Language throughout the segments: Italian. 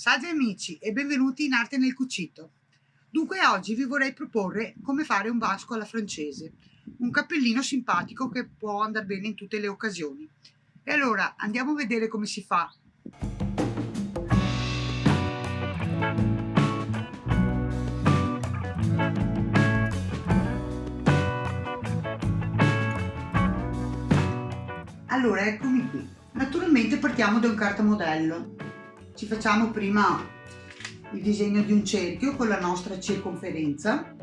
Salve amici e benvenuti in Arte nel Cucito. Dunque oggi vi vorrei proporre come fare un vasco alla francese, un cappellino simpatico che può andare bene in tutte le occasioni. E allora andiamo a vedere come si fa. Allora eccomi qui. Naturalmente partiamo da un cartamodello ci facciamo prima il disegno di un cerchio con la nostra circonferenza.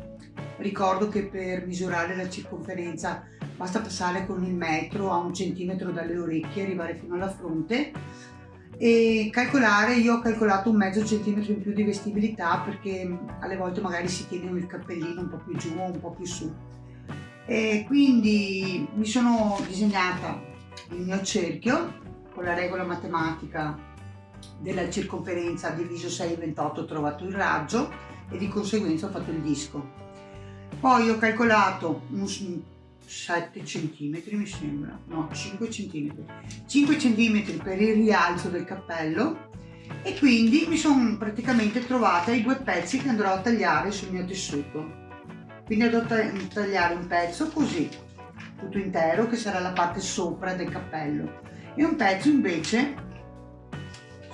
Ricordo che per misurare la circonferenza basta passare con il metro a un centimetro dalle orecchie arrivare fino alla fronte. E calcolare, io ho calcolato un mezzo centimetro in più di vestibilità perché alle volte magari si tiene il cappellino un po' più giù o un po' più su. E quindi mi sono disegnata il mio cerchio con la regola matematica della circonferenza diviso 6,28 ho trovato il raggio e di conseguenza ho fatto il disco. Poi ho calcolato un 7 cm mi sembra, no 5 cm, 5 cm per il rialzo del cappello e quindi mi sono praticamente trovata i due pezzi che andrò a tagliare sul mio tessuto. Quindi andrò a tagliare un pezzo così, tutto intero, che sarà la parte sopra del cappello e un pezzo invece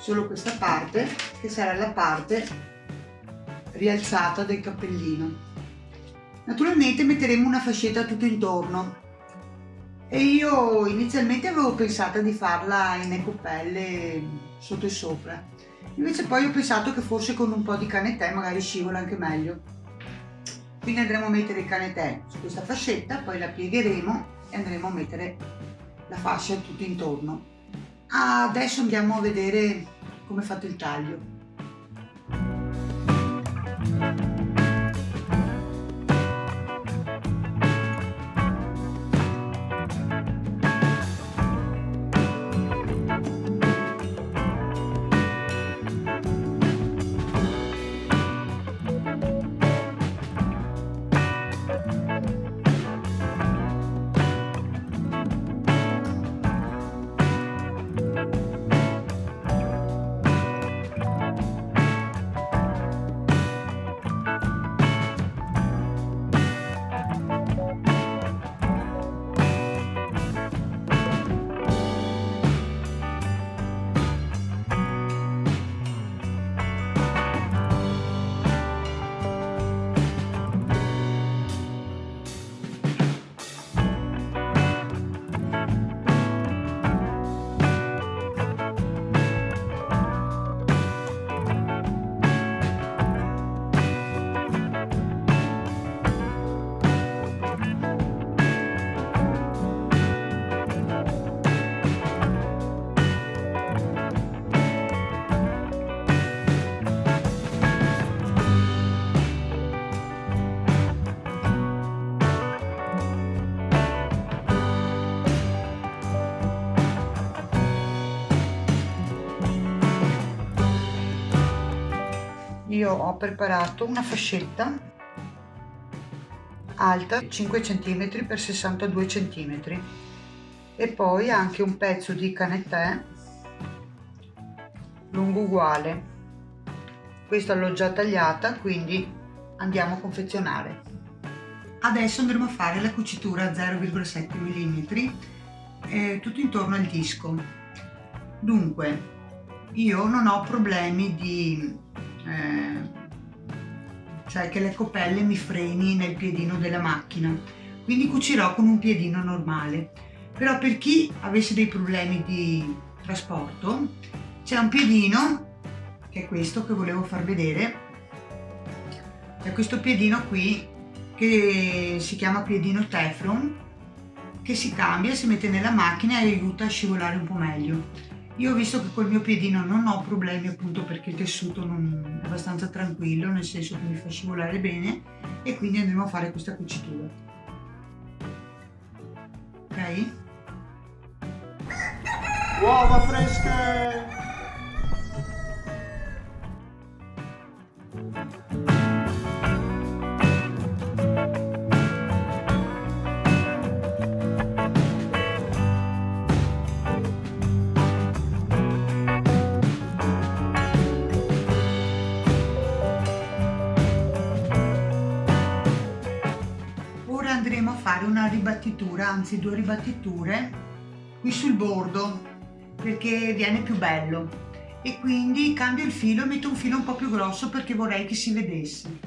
solo questa parte che sarà la parte rialzata del cappellino. Naturalmente metteremo una fascetta tutto intorno. E io inizialmente avevo pensato di farla in ecopelle sotto e sopra. Invece poi ho pensato che forse con un po' di canetè magari scivola anche meglio. Quindi andremo a mettere il canetè su questa fascetta poi la piegheremo e andremo a mettere la fascia tutto intorno. Adesso andiamo a vedere come fate il taglio io ho preparato una fascetta alta 5 cm x 62 cm e poi anche un pezzo di canetè lungo uguale. Questa l'ho già tagliata quindi andiamo a confezionare. Adesso andremo a fare la cucitura 0,7 mm eh, tutto intorno al disco. Dunque io non ho problemi di eh, cioè che le copelle mi freni nel piedino della macchina. Quindi cucirò con un piedino normale. Però per chi avesse dei problemi di trasporto c'è un piedino che è questo che volevo far vedere. È questo piedino qui che si chiama piedino Teflon che si cambia, si mette nella macchina e aiuta a scivolare un po' meglio io ho visto che col mio piedino non ho problemi appunto perché il tessuto non è abbastanza tranquillo, nel senso che mi fa scivolare bene e quindi andremo a fare questa cucitura. Ok? Uova fresche! Fare una ribattitura, anzi due ribattiture qui sul bordo perché viene più bello e quindi cambio il filo e metto un filo un po' più grosso perché vorrei che si vedesse.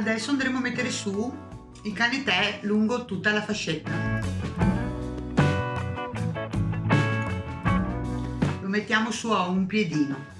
Adesso andremo a mettere su il canetè lungo tutta la fascetta. Lo mettiamo su a un piedino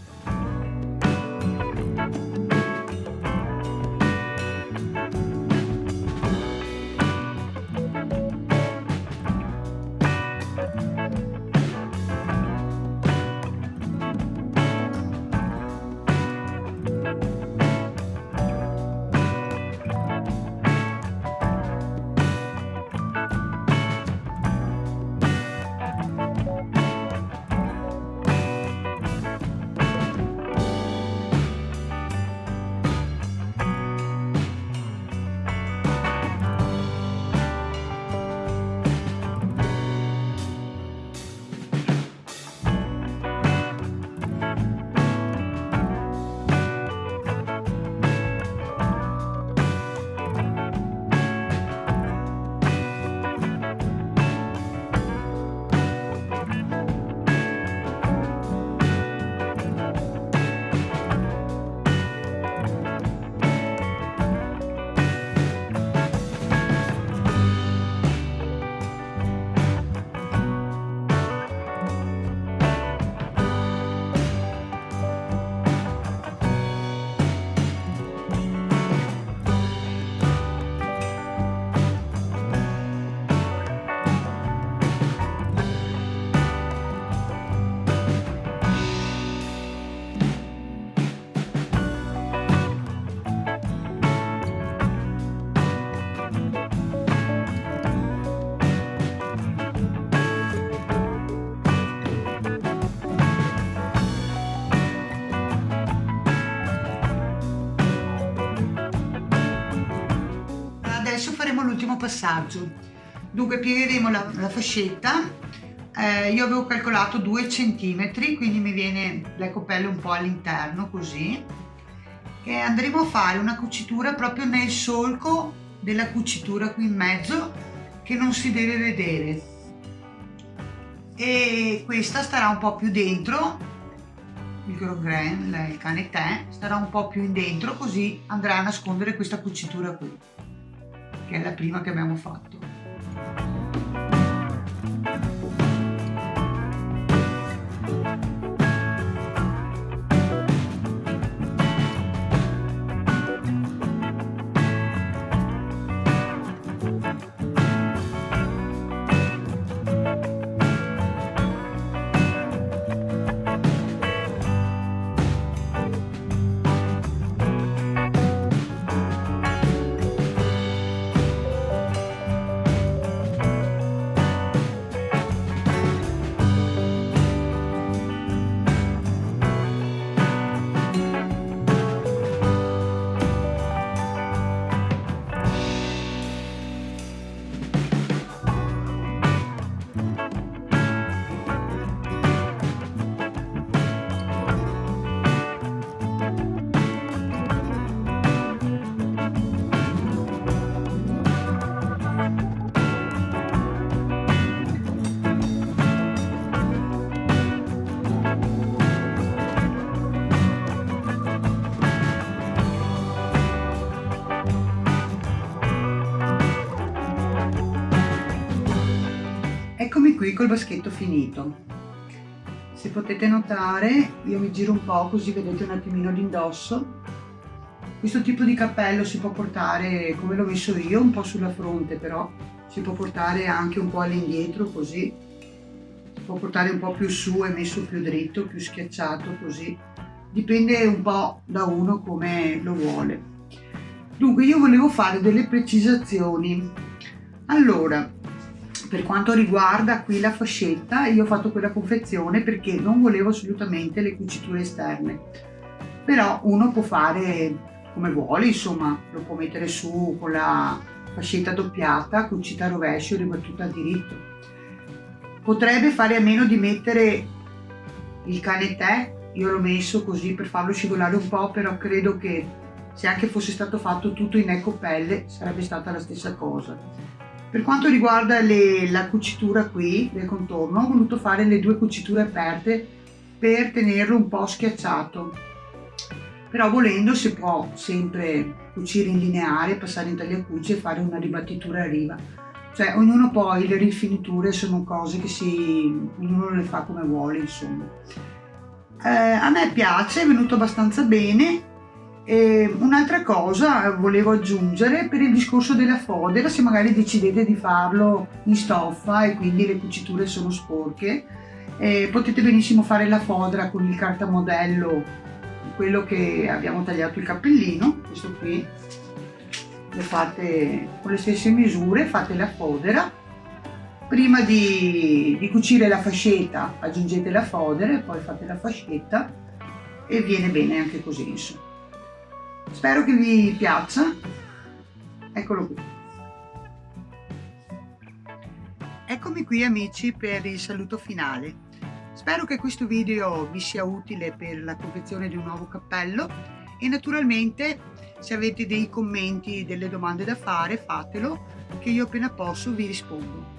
passaggio. Dunque piegheremo la, la fascetta. Eh, io avevo calcolato 2 cm quindi mi viene l'ecopelle un po' all'interno così. E andremo a fare una cucitura proprio nel solco della cucitura qui in mezzo che non si deve vedere. E questa starà un po' più dentro il grosgrain, il cane tè, starà un po' più in dentro così andrà a nascondere questa cucitura qui che è la prima che abbiamo fatto col baschetto finito. Se potete notare, io mi giro un po' così vedete un attimino l'indosso. Questo tipo di cappello si può portare, come l'ho messo io, un po' sulla fronte, però si può portare anche un po' all'indietro così. Si può portare un po' più su e messo più dritto, più schiacciato così. Dipende un po' da uno come lo vuole. Dunque io volevo fare delle precisazioni. Allora, per quanto riguarda qui la fascetta io ho fatto quella confezione perché non volevo assolutamente le cuciture esterne. Però uno può fare come vuole insomma lo può mettere su con la fascetta doppiata cucita a rovescio e ribattuta a diritto. Potrebbe fare a meno di mettere il canetè io l'ho messo così per farlo scivolare un po' però credo che se anche fosse stato fatto tutto in ecopelle sarebbe stata la stessa cosa per quanto riguarda le, la cucitura qui del contorno ho voluto fare le due cuciture aperte per tenerlo un po' schiacciato. Però volendo si può sempre cucire in lineare, passare in tagliacuci e fare una ribattitura a riva. Cioè ognuno poi le rifiniture sono cose che si ognuno le fa come vuole insomma. Eh, a me piace, è venuto abbastanza bene Un'altra cosa volevo aggiungere per il discorso della fodera, se magari decidete di farlo in stoffa e quindi le cuciture sono sporche, eh, potete benissimo fare la fodera con il cartamodello, quello che abbiamo tagliato il cappellino, questo qui, lo fate con le stesse misure, fate la fodera, prima di, di cucire la fascetta aggiungete la fodera e poi fate la fascetta e viene bene anche così insomma. Spero che vi piaccia. Eccolo qui. Eccomi qui amici per il saluto finale. Spero che questo video vi sia utile per la confezione di un nuovo cappello e naturalmente se avete dei commenti, delle domande da fare fatelo che io appena posso vi rispondo.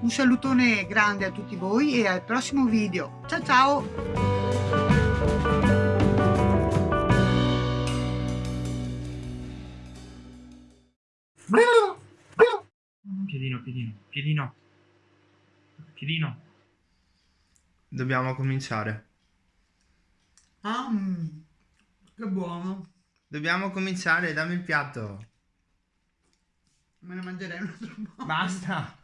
Un salutone grande a tutti voi e al prossimo video. Ciao ciao! Piedino, piedino, piedino. Piedino. Dobbiamo cominciare. Ah, mm, che buono. Dobbiamo cominciare, dammi il piatto. Me ne mangerei un altro po'. Basta.